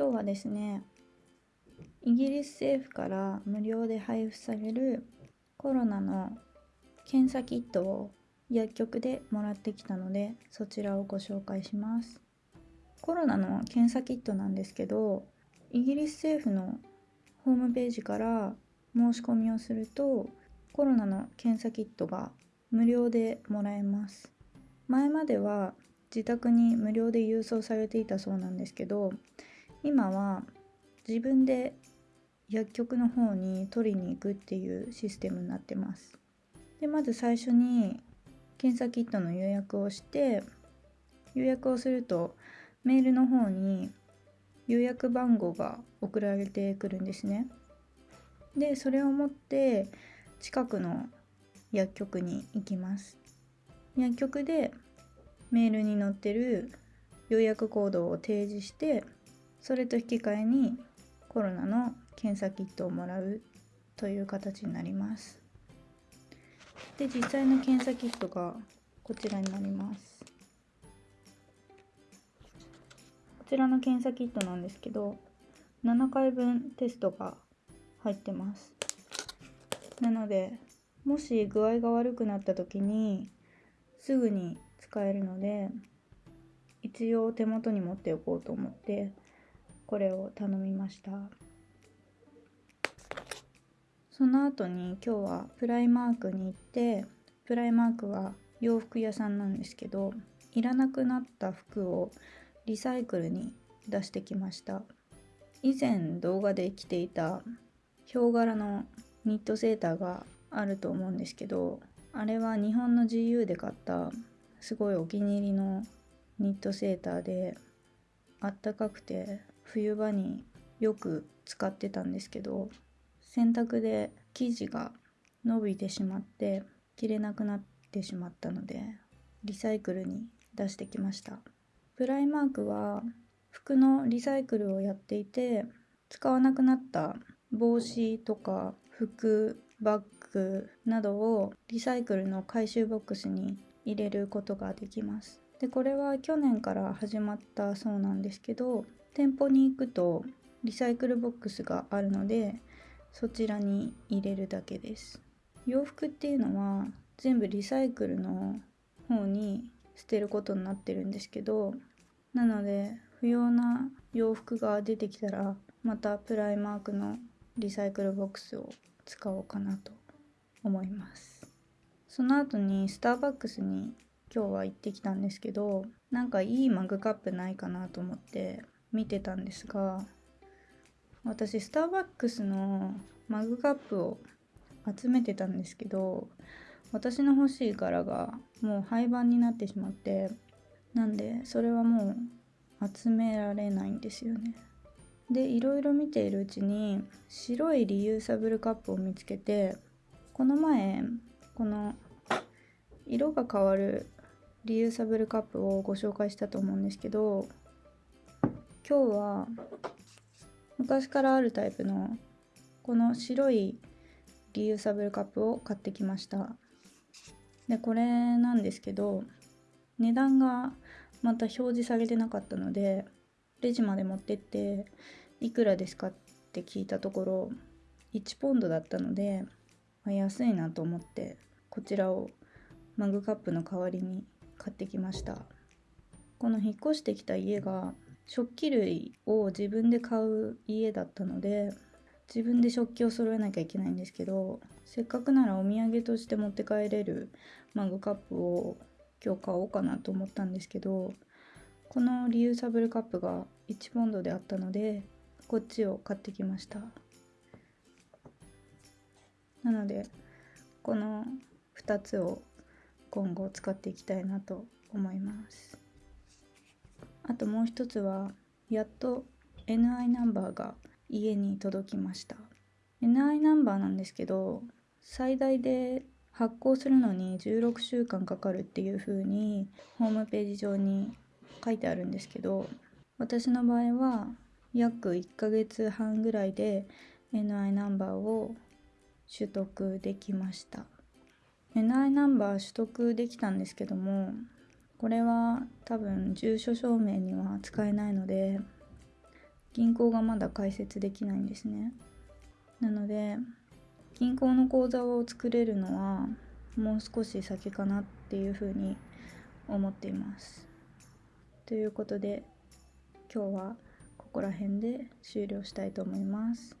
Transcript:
今日はですねイギリス政府から無料で配布されるコロナの検査キットを薬局でもらってきたのでそちらをご紹介します。コロナの検査キットなんですけどイギリス政府のホームページから申し込みをするとコロナの検査キットが無料でもらえます。前までは自宅に無料で郵送されていたそうなんですけど今は自分で薬局の方に取りに行くっていうシステムになってます。でまず最初に検査キットの予約をして予約をするとメールの方に予約番号が送られてくるんですね。でそれを持って近くの薬局に行きます。薬局でメールに載ってる予約コードを提示してそれと引き換えにコロナの検査キットをもらうという形になります。で実際の検査キットがこちらになります。こちらの検査キットなんですけど7回分テストが入ってます。なのでもし具合が悪くなった時にすぐに使えるので一応手元に持っておこうと思ってこれを頼みました。その後に今日はプライマークに行ってプライマークは洋服屋さんなんですけどいらなくなった服をリサイクルに出してきました。以前動画で着ていたヒョウ柄のニットセーターがあると思うんですけどあれは日本の GU で買ったすごいお気に入りのニットセーターであったかくて冬場によく使ってたんですけど洗濯で生地が伸びてしまって着れなくなってしまったのでリサイクルに出してきました。プライマークは服のリサイクルをやっていて使わなくなった帽子とか服バッグなどをリサイクルの回収ボックスに入れることができます。でこれは去年から始まったそうなんですけど店舗に行くとリサイクルボックスがあるのでそちらに入れるだけです。洋服っていうのは全部リサイクルの方に捨てることになってるんですけどなので不要な洋服が出てきたらまたプライマークのリサイクルボックスを使おうかなと思います。その後にスターバックスに今日は行ってきたんですけどなんかいいマグカップないかなと思って見てたんですが私スターバックスのマグカップを集めてたんですけど私の欲しい柄がもう廃盤になってしまってなんでそれはもう集められないんですよね。でいろいろ見ているうちに白いリユーサブルカップを見つけてこの前この色が変わるリユーサブルカップをご紹介したと思うんですけど今日は昔からあるタイプのこの白いリユーサブルカップを買ってきました。でこれなんですけど値段がまた表示されてなかったのでレジまで持ってっていくらですかって聞いたところ1ポンドだったので、まあ、安いなと思ってこちらをマグカップの代わりに買ってきました。この引っ越してきた家が食器類を自分で買う家だったので自分で食器を揃えなきゃいけないんですけどせっかくならお土産として持って帰れるマグカップを今日買おうかなと思ったんですけどこのリユーサブルカップが1ポンドであったのでこっちを買ってきました。なのでこの2つを今後使っていきたいなと思います。あともう一つはやっと NI ナンバーが家に届きました。NI ナンバーなんですけど最大で発行するのに16週間かかるっていう風にホームページ上に書いてあるんですけど私の場合は約1ヶ月半ぐらいで NI ナンバーを取得できました。NI ナンバー取得できたんですけどもこれは多分住所証明には使えないので銀行がまだ開設できないんですねなので銀行の口座を作れるのはもう少し先かなっていうふうに思っていますということで今日はここら辺で終了したいと思います。